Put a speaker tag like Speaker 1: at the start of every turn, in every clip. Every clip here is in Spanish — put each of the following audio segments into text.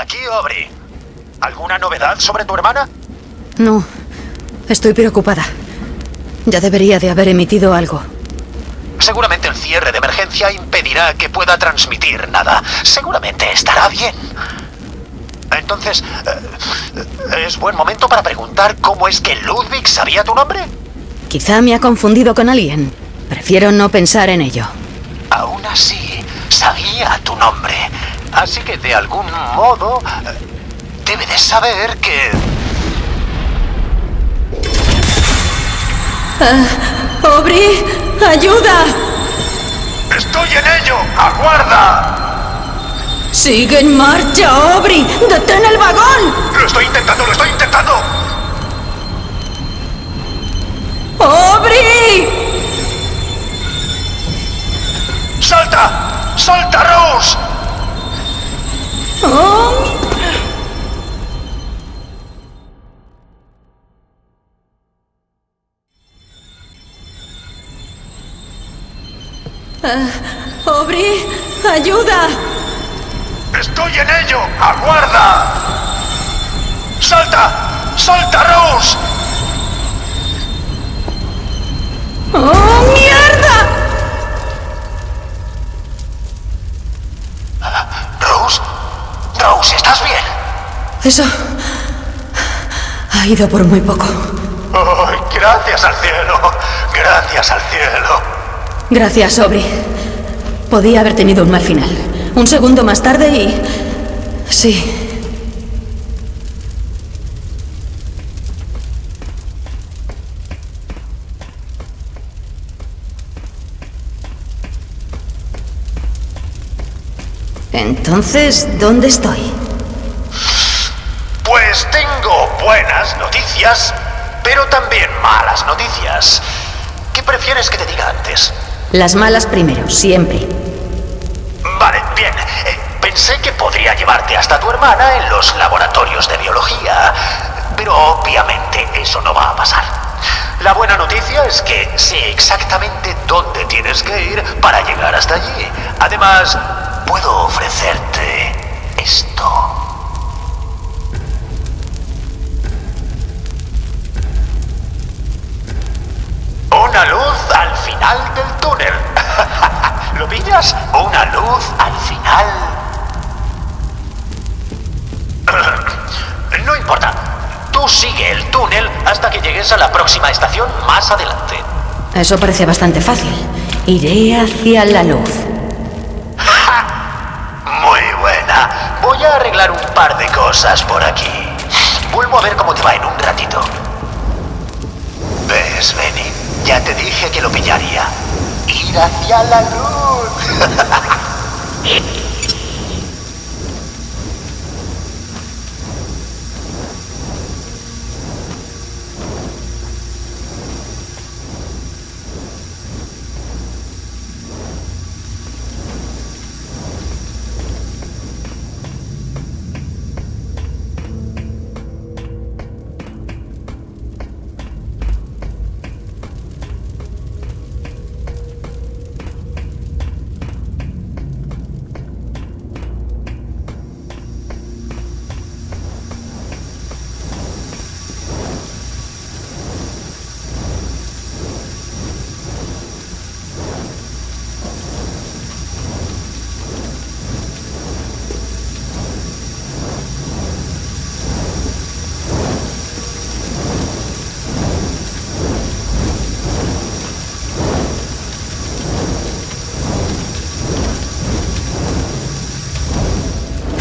Speaker 1: Aquí, Aubrey. ¿Alguna novedad sobre tu hermana?
Speaker 2: No. Estoy preocupada. Ya debería de haber emitido algo.
Speaker 1: Seguramente el cierre de emergencia impedirá que pueda transmitir nada. Seguramente estará bien. Entonces, eh, ¿es buen momento para preguntar cómo es que Ludwig sabía tu nombre?
Speaker 2: Quizá me ha confundido con alguien. Prefiero no pensar en ello.
Speaker 1: Aún así, sabía tu nombre. Así que de algún modo, debe de saber que...
Speaker 2: Uh, ¡Aubrey! ¡Ayuda!
Speaker 1: ¡Estoy en ello! ¡Aguarda!
Speaker 2: ¡Sigue en marcha, Aubrey! ¡Detén el vagón!
Speaker 1: ¡Lo estoy intentando, lo estoy intentando!
Speaker 2: ¡Aubrey!
Speaker 1: ¡Salta! ¡Salta, Rose!
Speaker 2: Uh, ¡Aubrey! ¡Ayuda!
Speaker 1: ¡Estoy en ello! ¡Aguarda! ¡Salta! ¡Salta, Rose!
Speaker 2: ¡Oh, mierda!
Speaker 1: Rose, Rose, ¿estás bien?
Speaker 2: Eso ha ido por muy poco.
Speaker 1: Oh, gracias al cielo, gracias al cielo.
Speaker 2: Gracias, Aubrey. Podía haber tenido un mal final. Un segundo más tarde y... Sí. Entonces, ¿dónde estoy?
Speaker 1: Pues tengo buenas noticias, pero también malas noticias. ¿Qué prefieres que te diga antes?
Speaker 2: Las malas primero, siempre.
Speaker 1: Vale, bien. Eh, pensé que podría llevarte hasta tu hermana en los laboratorios de biología, pero obviamente eso no va a pasar. La buena noticia es que sé exactamente dónde tienes que ir para llegar hasta allí. Además, puedo ofrecerte esto. Una luz al final del túnel. ¿Lo pillas? Una luz al final. No importa. Tú sigue el túnel hasta que llegues a la próxima estación más adelante.
Speaker 2: Eso parece bastante fácil. Iré hacia la luz.
Speaker 1: Muy buena. Voy a arreglar un par de cosas por aquí. Vuelvo a ver cómo te va en un ratito. ¿Ves, Benny? Ya te dije que lo pillaría. Ir hacia la luz.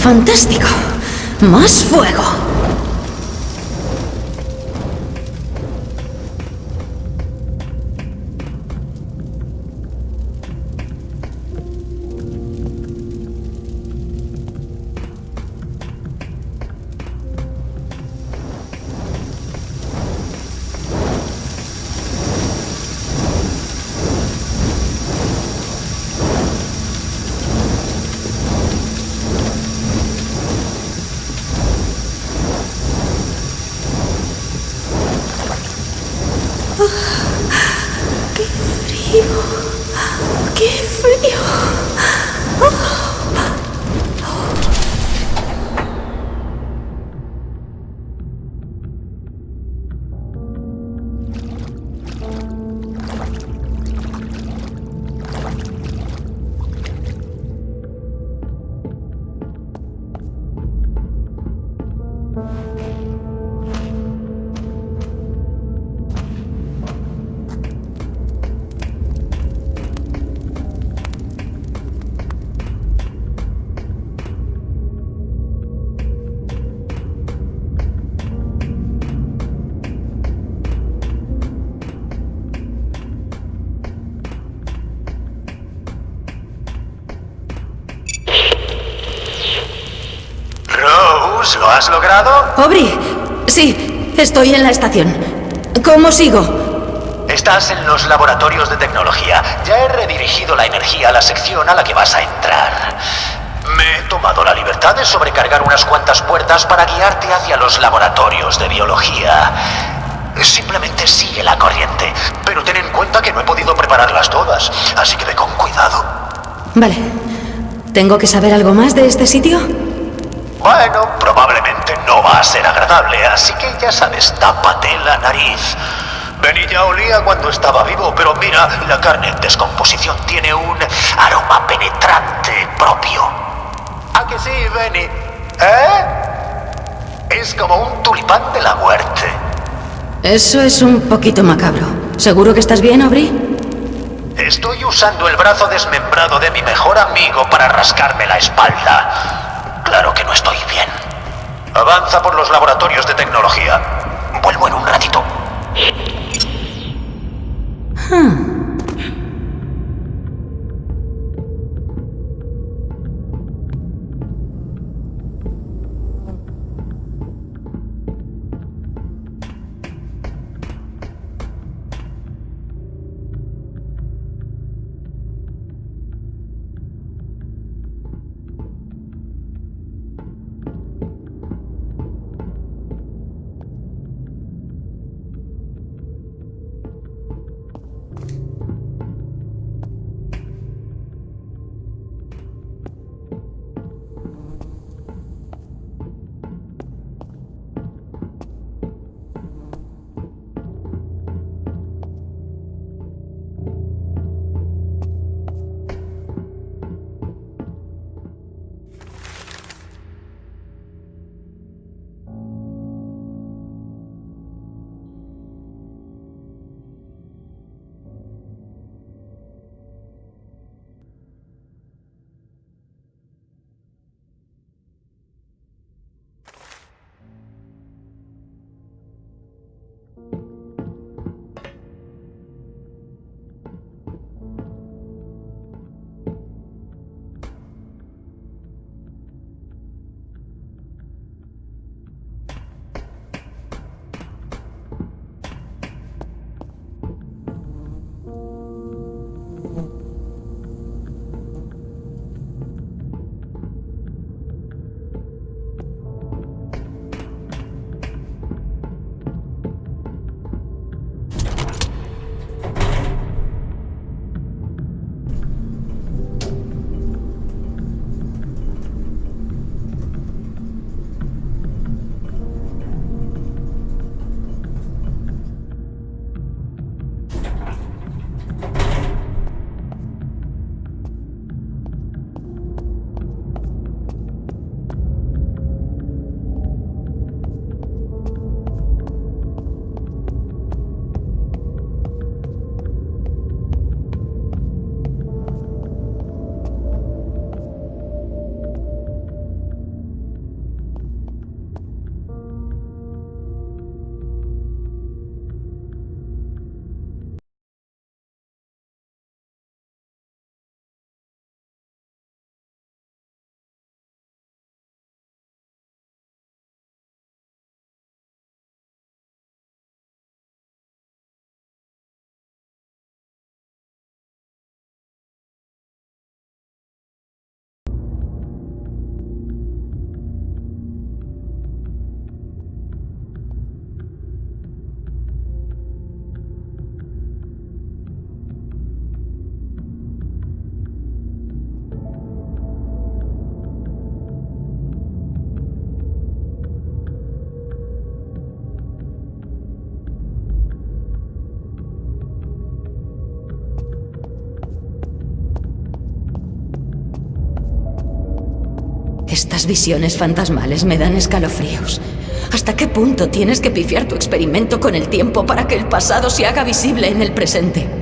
Speaker 2: ¡Fantástico! ¡Más fuego! Estoy en la estación. ¿Cómo sigo?
Speaker 1: Estás en los laboratorios de tecnología. Ya he redirigido la energía a la sección a la que vas a entrar. Me he tomado la libertad de sobrecargar unas cuantas puertas para guiarte hacia los laboratorios de biología. Simplemente sigue la corriente, pero ten en cuenta que no he podido prepararlas todas, así que ve con cuidado.
Speaker 2: Vale. ¿Tengo que saber algo más de este sitio?
Speaker 1: Bueno, probablemente no va a ser agradable, así que ya sabes, tápate la nariz. Benny ya olía cuando estaba vivo, pero mira, la carne en descomposición tiene un aroma penetrante propio. ¿A que sí, Benny? ¿Eh? Es como un tulipán de la muerte.
Speaker 2: Eso es un poquito macabro. ¿Seguro que estás bien, Aubrey?
Speaker 1: Estoy usando el brazo desmembrado de mi mejor amigo para rascarme la espalda. Claro que no estoy bien. Avanza por los laboratorios de tecnología. Vuelvo en un ratito.
Speaker 2: Hmm. Estas visiones fantasmales me dan escalofríos. ¿Hasta qué punto tienes que pifiar tu experimento con el tiempo para que el pasado se haga visible en el presente?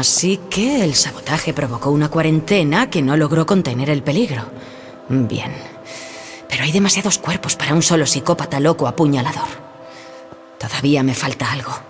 Speaker 2: Así que el sabotaje provocó una cuarentena que no logró contener el peligro. Bien. Pero hay demasiados cuerpos para un solo psicópata loco apuñalador. Todavía me falta algo.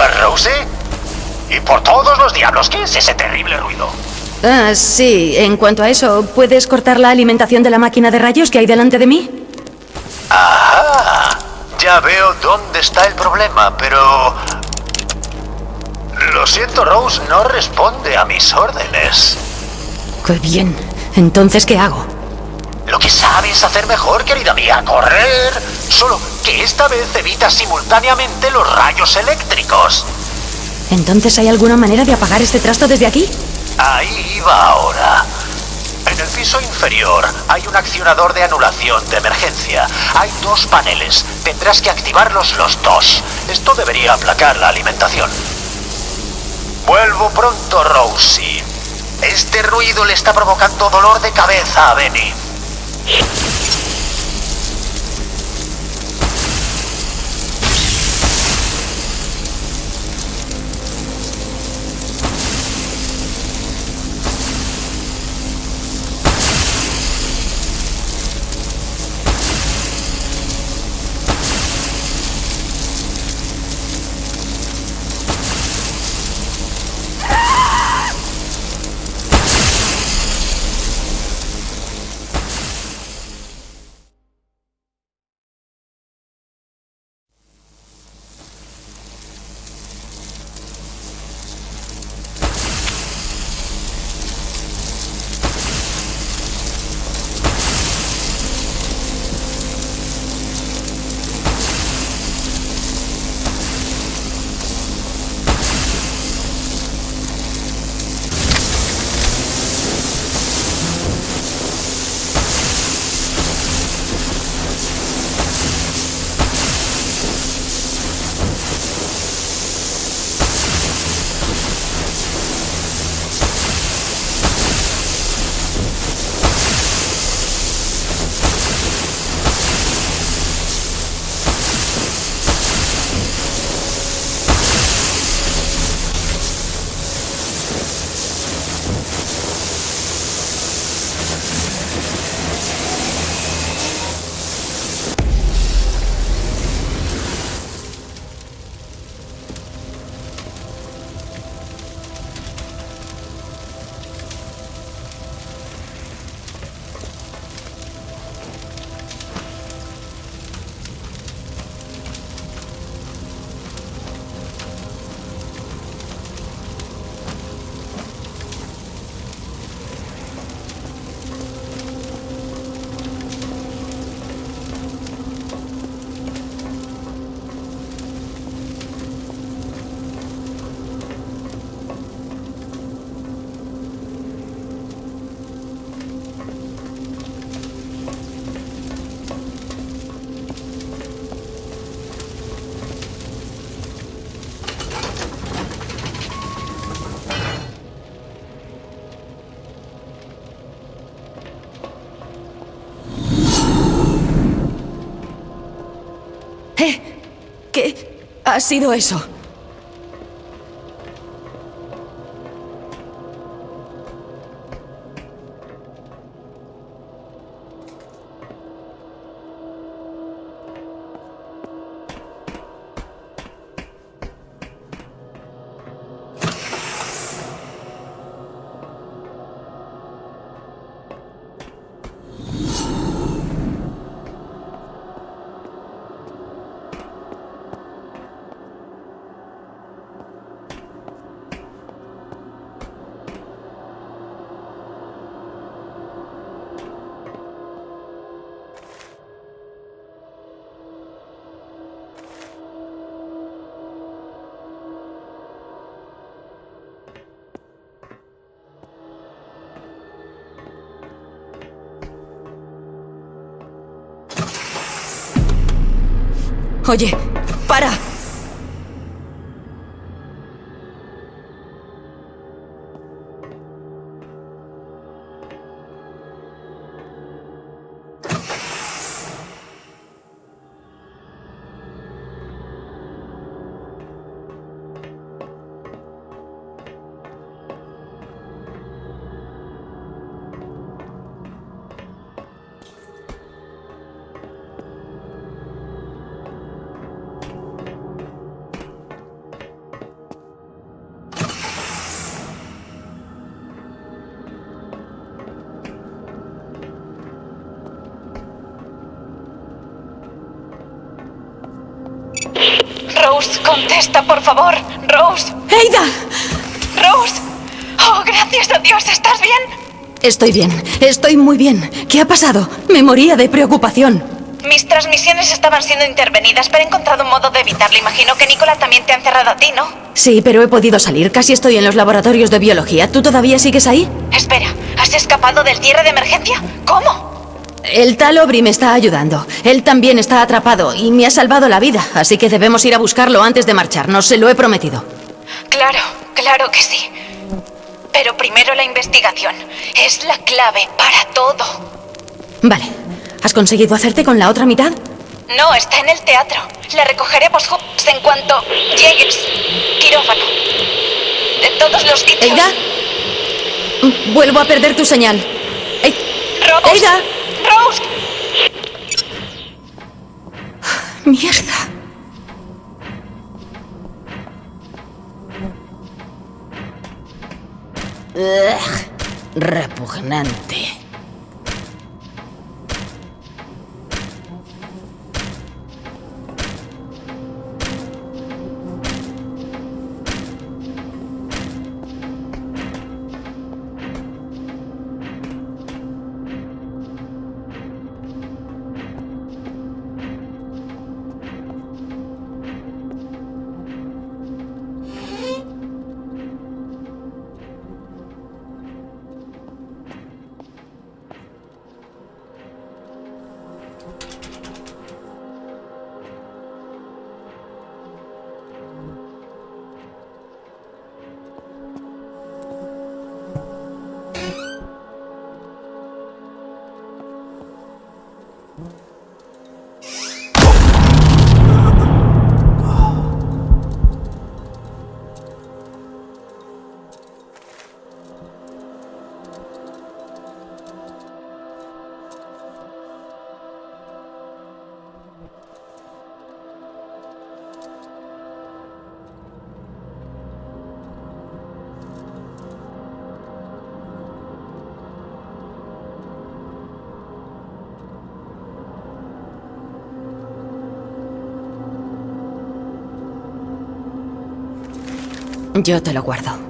Speaker 1: ¿Cómo lo llevas, Rosie? Y por todos los diablos, ¿qué es ese terrible ruido?
Speaker 2: Ah, sí. En cuanto a eso, ¿puedes cortar la alimentación de la máquina de rayos que hay delante de mí?
Speaker 1: Ajá. Ya veo dónde está el problema, pero... Lo siento, Rose, no responde a mis órdenes.
Speaker 2: Qué bien. Entonces, ¿qué hago?
Speaker 1: Lo que sabes hacer mejor, querida mía, correr. Solo que esta vez evita simultáneamente los rayos eléctricos.
Speaker 2: ¿Entonces hay alguna manera de apagar este trasto desde aquí?
Speaker 1: Ahí iba ahora. En el piso inferior hay un accionador de anulación de emergencia. Hay dos paneles. Tendrás que activarlos los dos. Esto debería aplacar la alimentación. Vuelvo pronto, Rosie. Este ruido le está provocando dolor de cabeza a Benny.
Speaker 2: Ha sido eso. Oye, para.
Speaker 3: Por favor. Rose.
Speaker 2: ¡Eida!
Speaker 3: Rose. Oh, gracias a Dios. ¿Estás bien?
Speaker 2: Estoy bien, estoy muy bien. ¿Qué ha pasado? Me moría de preocupación.
Speaker 3: Mis transmisiones estaban siendo intervenidas, pero he encontrado un modo de evitarlo. Imagino que Nicola también te ha encerrado a ti, ¿no?
Speaker 2: Sí, pero he podido salir. Casi estoy en los laboratorios de biología. ¿Tú todavía sigues ahí?
Speaker 3: Espera, ¿has escapado del cierre de emergencia? ¿Cómo?
Speaker 2: El tal Obri me está ayudando. Él también está atrapado y me ha salvado la vida, así que debemos ir a buscarlo antes de marcharnos. Se lo he prometido.
Speaker 3: Claro, claro que sí. Pero primero la investigación. Es la clave para todo.
Speaker 2: Vale. ¿Has conseguido hacerte con la otra mitad?
Speaker 3: No, está en el teatro. La recogeré post en cuanto llegues. Quirófano. De todos los tipos.
Speaker 2: ¿Eida? Vuelvo a perder tu señal. Ey-
Speaker 3: Rose.
Speaker 2: ¡Eida!
Speaker 3: Rose.
Speaker 2: ¡Mierda! Ugh, repugnante. Yo te lo guardo.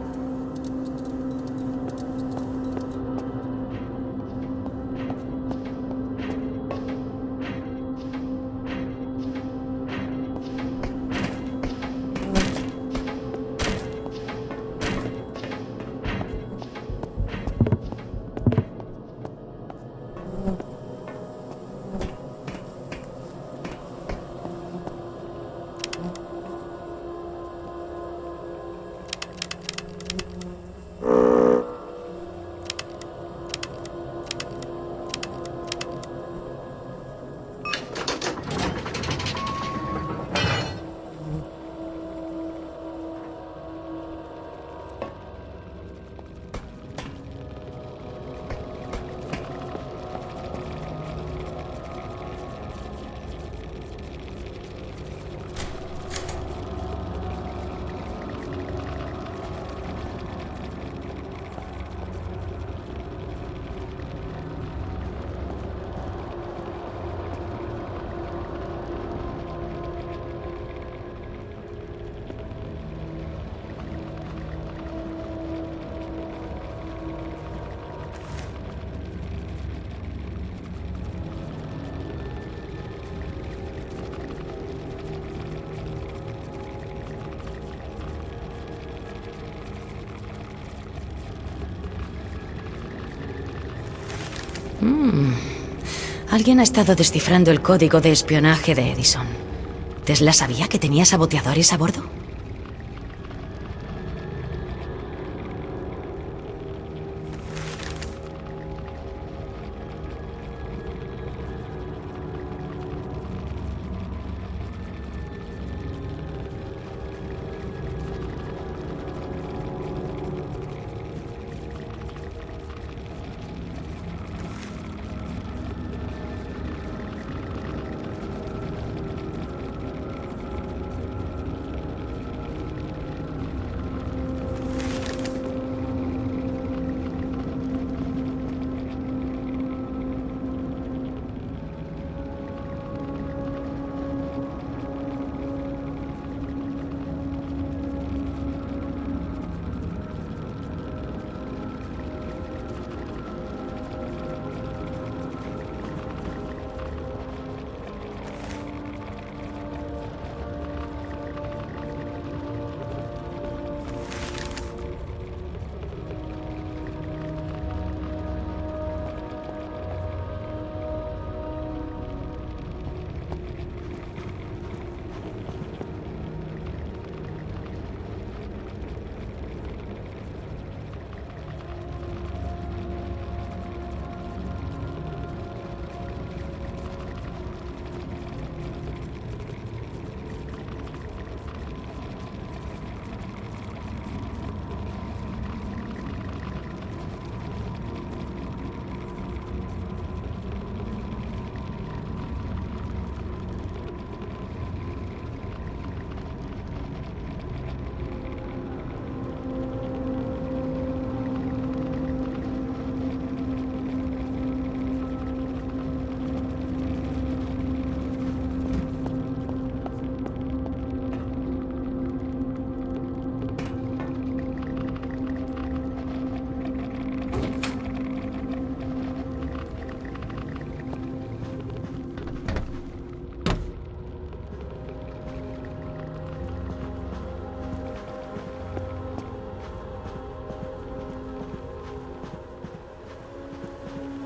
Speaker 2: Mm. Alguien ha estado descifrando el código de espionaje de Edison. ¿Tesla sabía que tenía saboteadores a bordo?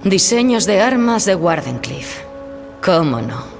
Speaker 2: Diseños de armas de Wardenclyffe. ¿Cómo no?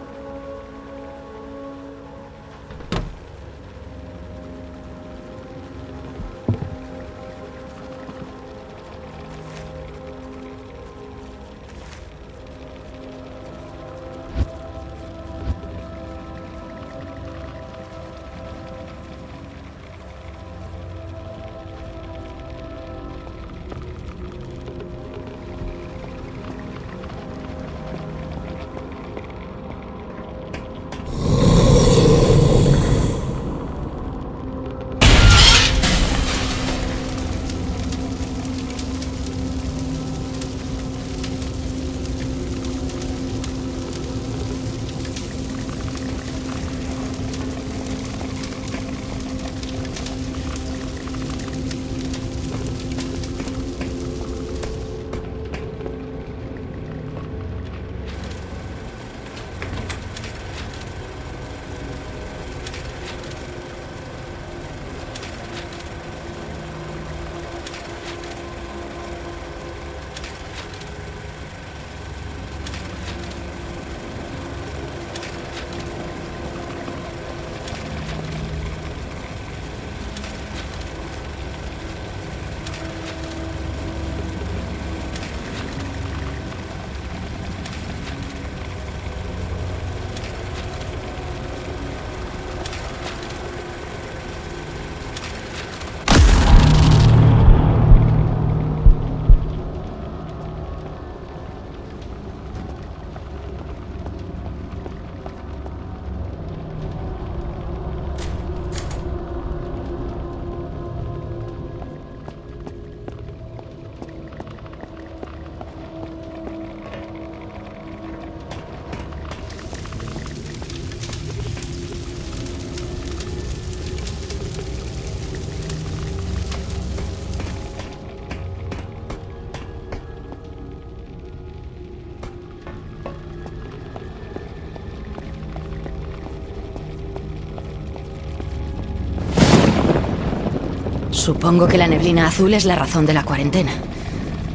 Speaker 2: Supongo que la neblina azul es la razón de la cuarentena.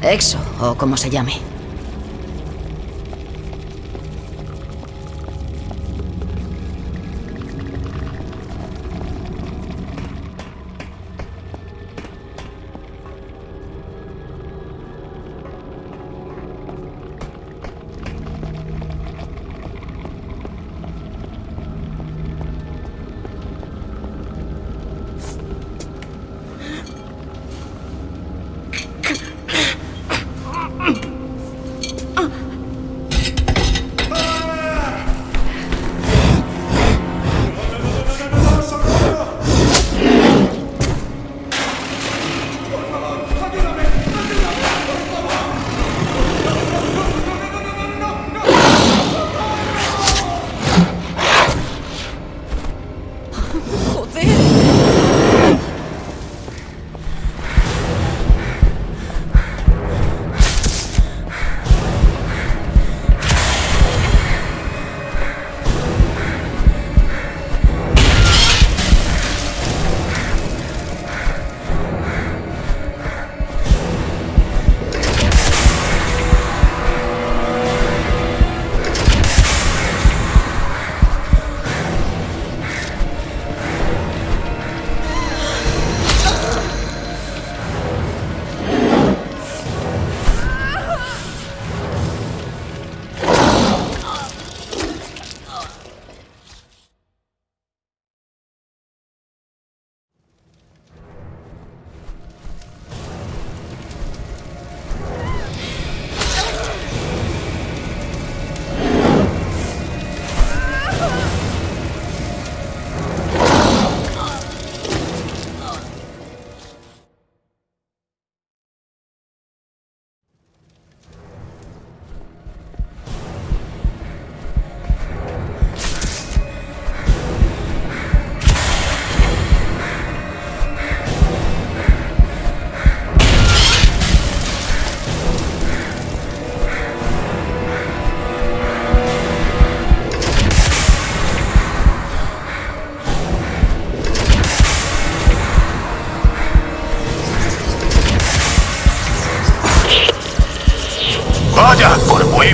Speaker 2: Exo, o como se llame.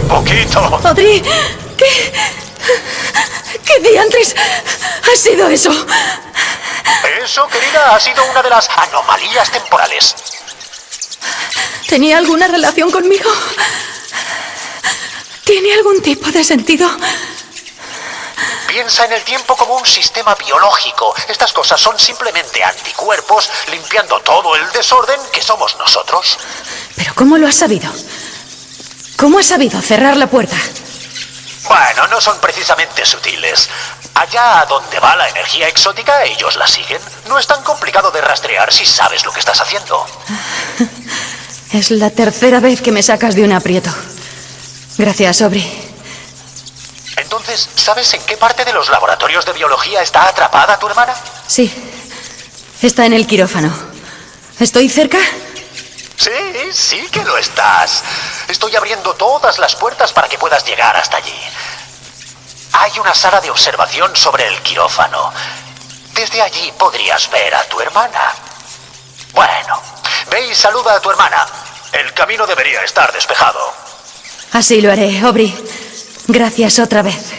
Speaker 1: Poquito.
Speaker 2: Audrey, ¿qué. ¿Qué diantres ha sido eso?
Speaker 1: Eso, querida, ha sido una de las anomalías temporales.
Speaker 2: ¿Tenía alguna relación conmigo? ¿Tiene algún tipo de sentido?
Speaker 1: Piensa en el tiempo como un sistema biológico. Estas cosas son simplemente anticuerpos limpiando todo el desorden que somos nosotros.
Speaker 2: ¿Pero cómo lo has sabido? ¿Cómo has sabido cerrar la puerta?
Speaker 1: Bueno, no son precisamente sutiles. Allá a donde va la energía exótica, ellos la siguen. No es tan complicado de rastrear si sabes lo que estás haciendo.
Speaker 2: Es la tercera vez que me sacas de un aprieto. Gracias, Aubrey.
Speaker 1: Entonces, ¿sabes en qué parte de los laboratorios de biología está atrapada tu hermana?
Speaker 2: Sí. Está en el quirófano. ¿Estoy cerca?
Speaker 1: Sí, sí que lo estás. Estoy abriendo todas las puertas para que puedas llegar hasta allí. Hay una sala de observación sobre el quirófano. Desde allí podrías ver a tu hermana. Bueno, ve y saluda a tu hermana. El camino debería estar despejado.
Speaker 2: Así lo haré, Aubrey. Gracias otra vez.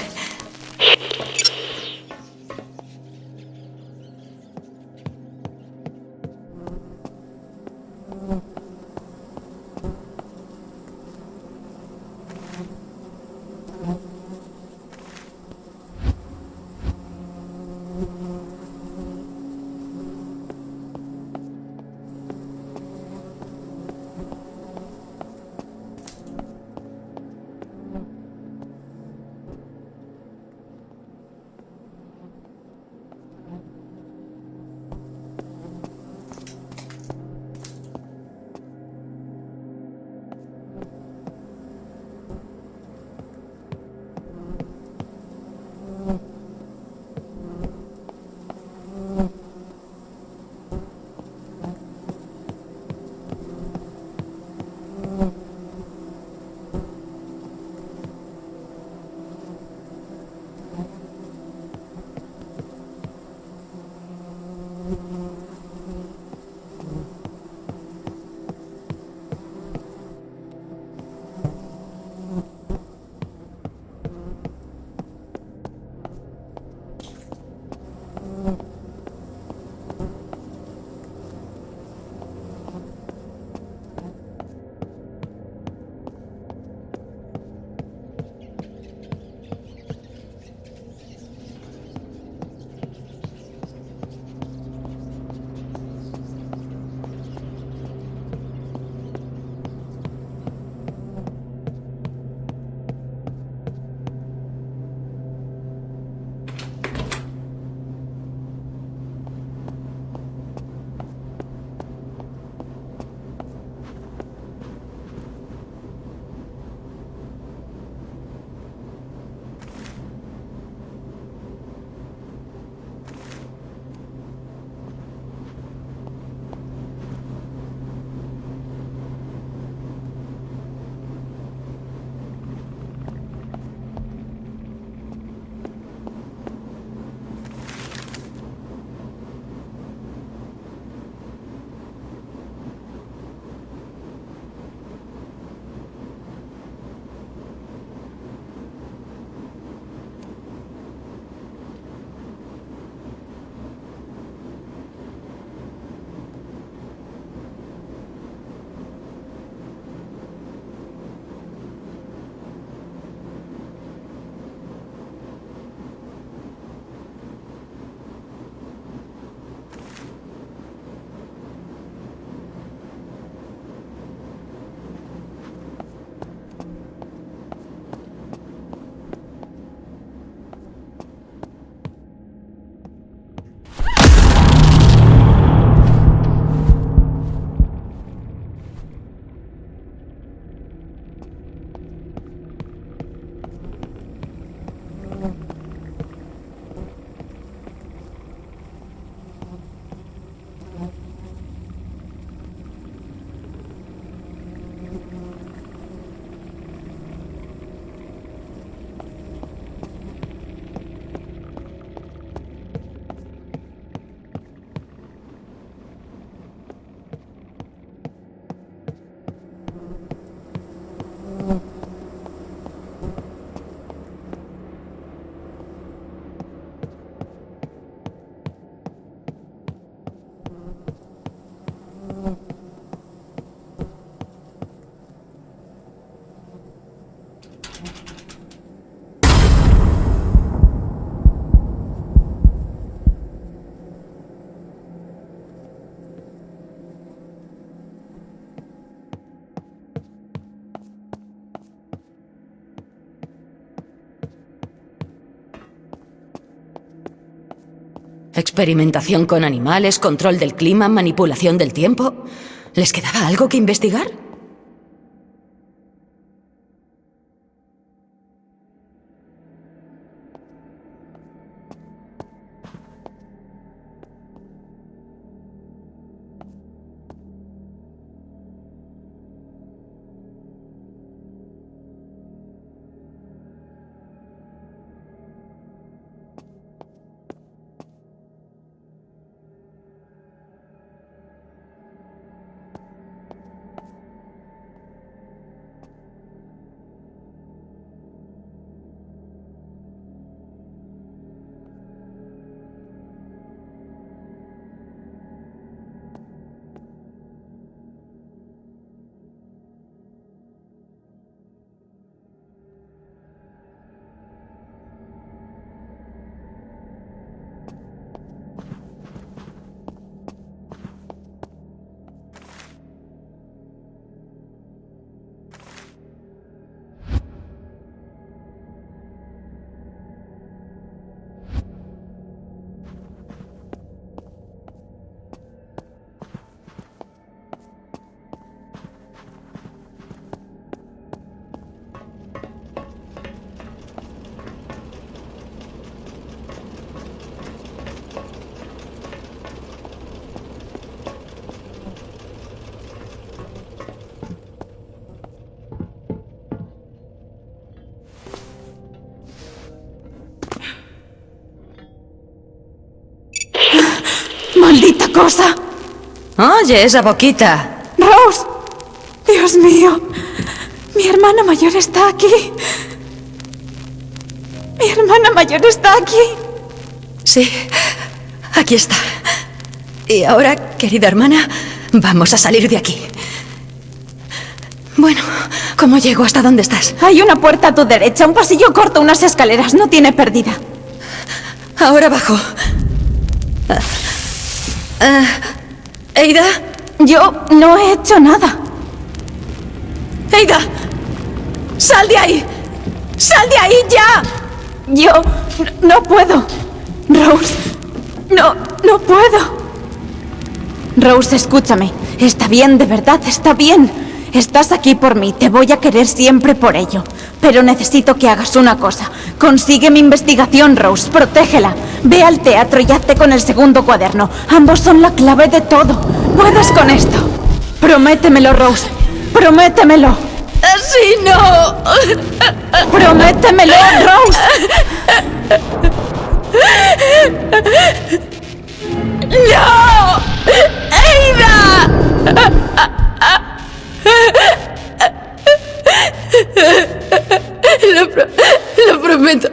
Speaker 2: Experimentación con animales, control del clima, manipulación del tiempo. ¿Les quedaba algo que investigar?
Speaker 3: Cosa!
Speaker 2: Oye, esa boquita.
Speaker 3: ¡Rose! ¡Dios mío! Mi hermana mayor está aquí. Mi hermana mayor está aquí.
Speaker 2: Sí, aquí está. Y ahora, querida hermana, vamos a salir de aquí. Bueno, ¿cómo llego hasta dónde estás?
Speaker 3: Hay una puerta a tu derecha, un pasillo corto, unas escaleras. No tiene pérdida.
Speaker 2: Ahora bajo. Ah, Eida,
Speaker 3: Yo no he hecho nada.
Speaker 2: Eida, sal de ahí.
Speaker 3: ¡Sal de ahí ya! Yo no puedo. Rose, no, no puedo. Rose, escúchame. Está bien, de verdad, está bien. Estás aquí por mí, te voy a querer siempre por ello. Pero necesito que hagas una cosa. Consigue mi investigación, Rose, protégela. Ve al teatro y hazte con el segundo cuaderno. Ambos son la clave de todo. Puedes con esto. Prométemelo, Rose. Prométemelo.
Speaker 2: Así no.
Speaker 3: Prométemelo, Rose.
Speaker 2: ¡No! ¡Eida! Lo, pro lo prometo.